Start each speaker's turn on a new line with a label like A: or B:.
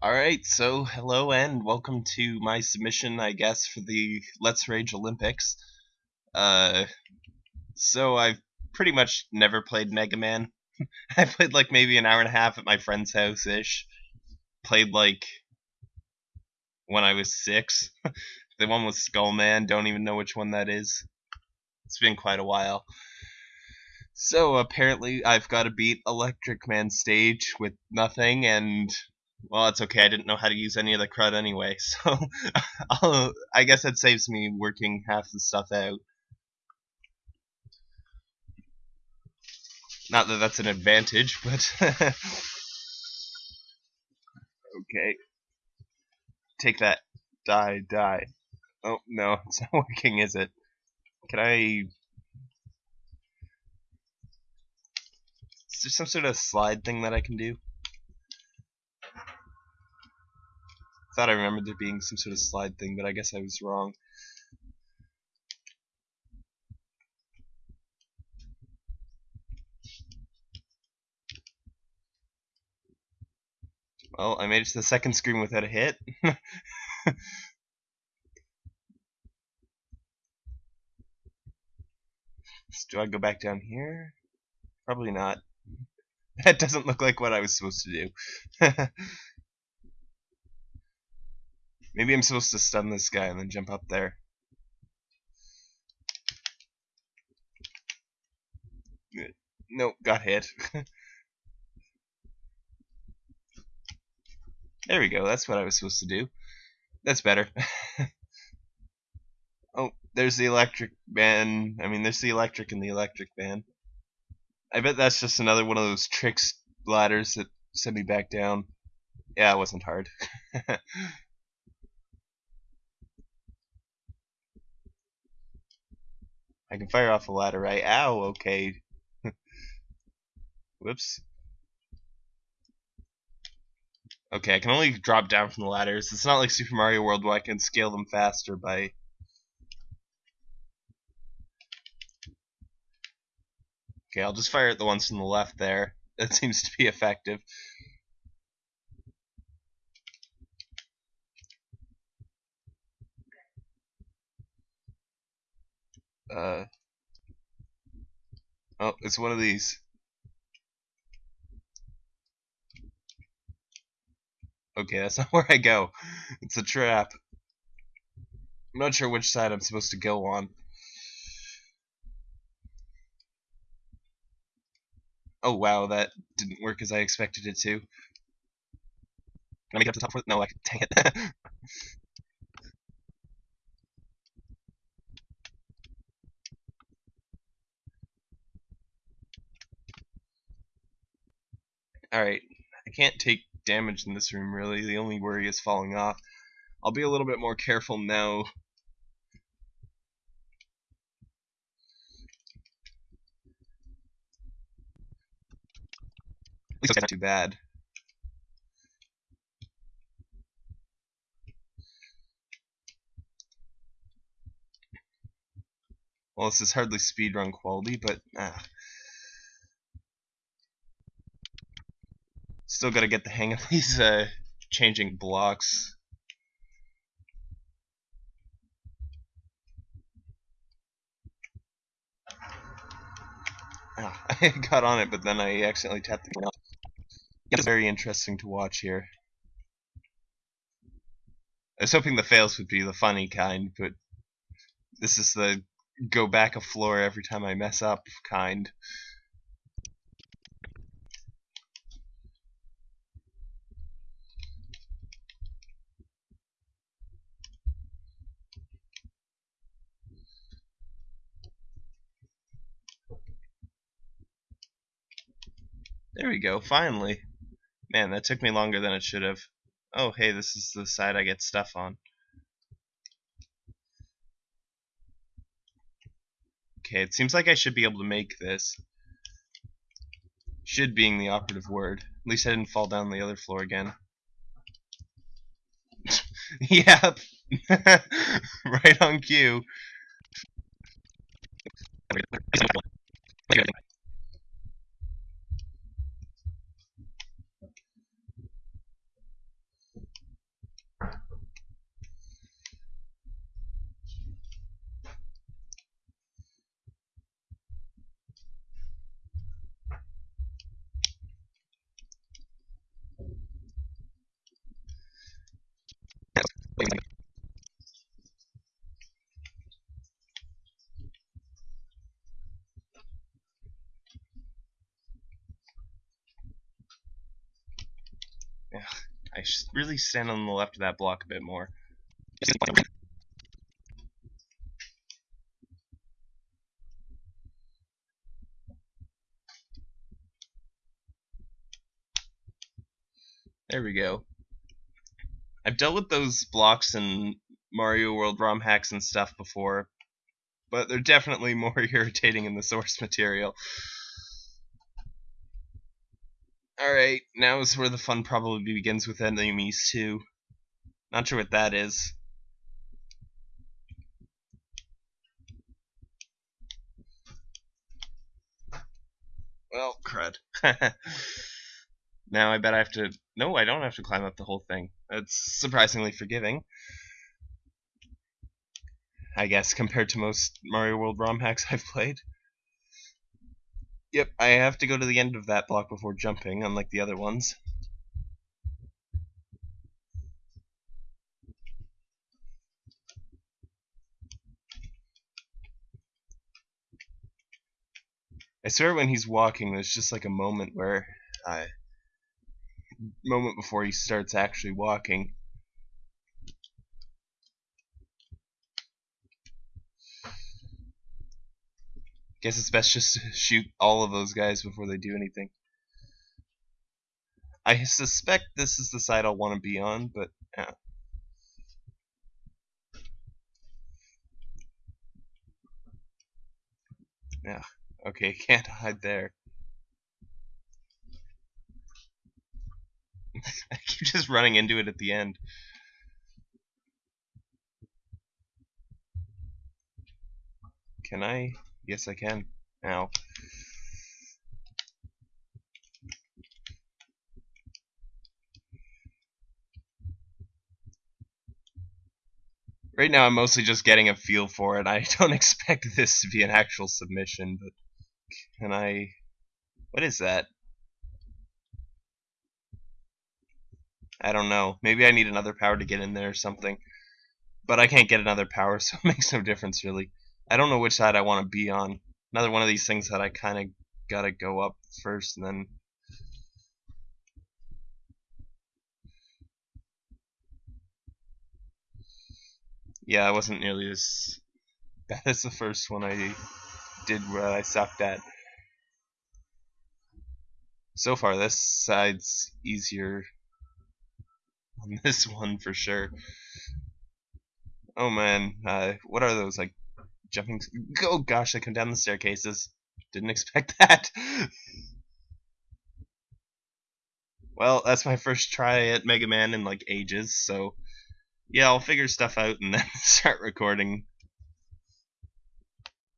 A: Alright, so hello and welcome to my submission, I guess, for the Let's Rage Olympics. Uh, so I've pretty much never played Mega Man. I played like maybe an hour and a half at my friend's house-ish. Played like when I was six. the one with Skull Man, don't even know which one that is. It's been quite a while. So apparently I've got to beat Electric Man stage with nothing and well, it's okay. I didn't know how to use any of the crud anyway, so I'll, I guess that saves me working half the stuff out. Not that that's an advantage, but okay. Take that. Die, die. Oh, no, it's not working, is it? Can I... Is there some sort of slide thing that I can do? Thought I remembered there being some sort of slide thing, but I guess I was wrong. Well, I made it to the second screen without a hit. do I go back down here? Probably not. That doesn't look like what I was supposed to do. Maybe I'm supposed to stun this guy and then jump up there. Nope, got hit. there we go, that's what I was supposed to do. That's better. oh, there's the electric man. I mean, there's the electric and the electric man. I bet that's just another one of those tricks ladders that send me back down. Yeah, it wasn't hard. I can fire off a ladder, right? Ow, okay. Whoops. Okay, I can only drop down from the ladders. It's not like Super Mario World where I can scale them faster by... Okay, I'll just fire at the ones from the left there. That seems to be effective. Uh, oh, it's one of these. Okay, that's not where I go. It's a trap. I'm not sure which side I'm supposed to go on. Oh wow, that didn't work as I expected it to. Can I make it up to the top? No, can. Dang it. Alright, I can't take damage in this room really, the only worry is falling off. I'll be a little bit more careful now. At least it's not too bad. Well, this is hardly speedrun quality, but ah. Still gotta get the hang of these uh, changing blocks. Ah, I got on it, but then I accidentally tapped the ground. It's very interesting to watch here. I was hoping the fails would be the funny kind, but this is the go back a floor every time I mess up kind. There we go, finally. Man, that took me longer than it should have. Oh, hey, this is the side I get stuff on. Okay, it seems like I should be able to make this. Should being the operative word. At least I didn't fall down the other floor again. yep. right on cue. I should really stand on the left of that block a bit more. There we go. I've dealt with those blocks in Mario World ROM hacks and stuff before, but they're definitely more irritating in the source material. Alright, now is where the fun probably begins with enemies too. Not sure what that is. Well, crud. now I bet I have to... No, I don't have to climb up the whole thing. That's surprisingly forgiving. I guess, compared to most Mario World ROM hacks I've played. Yep, I have to go to the end of that block before jumping, unlike the other ones. I swear when he's walking, there's just like a moment where, uh, moment before he starts actually walking. Guess it's best just to shoot all of those guys before they do anything. I suspect this is the side I'll want to be on, but yeah. Yeah. Okay, can't hide there. I keep just running into it at the end. Can I? Yes, I can. Now. Right now, I'm mostly just getting a feel for it. I don't expect this to be an actual submission, but can I... What is that? I don't know. Maybe I need another power to get in there or something. But I can't get another power, so it makes no difference, really. I don't know which side I want to be on. Another one of these things that I kind of gotta go up first and then... Yeah, I wasn't nearly as bad as the first one I did where I sucked at. So far, this side's easier on this one for sure. Oh man, uh, what are those like jumping? Oh gosh, I come down the staircases. Didn't expect that. well, that's my first try at Mega Man in like ages, so yeah, I'll figure stuff out and then start recording